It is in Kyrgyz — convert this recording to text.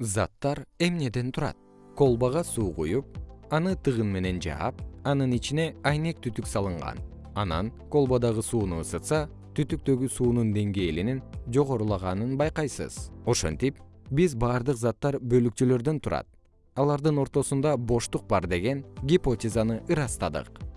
заттар эмнеден турат? Колбага суу куюп аны тыгын менен жаап анын ичине айнек түтүк салынган. Анан колбадагы сууну ысытса түтүктөгү суунун деңгээлинин жогорулаганын байкайсыз. Ошентип биз баардык заттар бөлүкчөлөрдөн турат. Алардын ортосунда боштук бар деген гипотезаны ырастадык.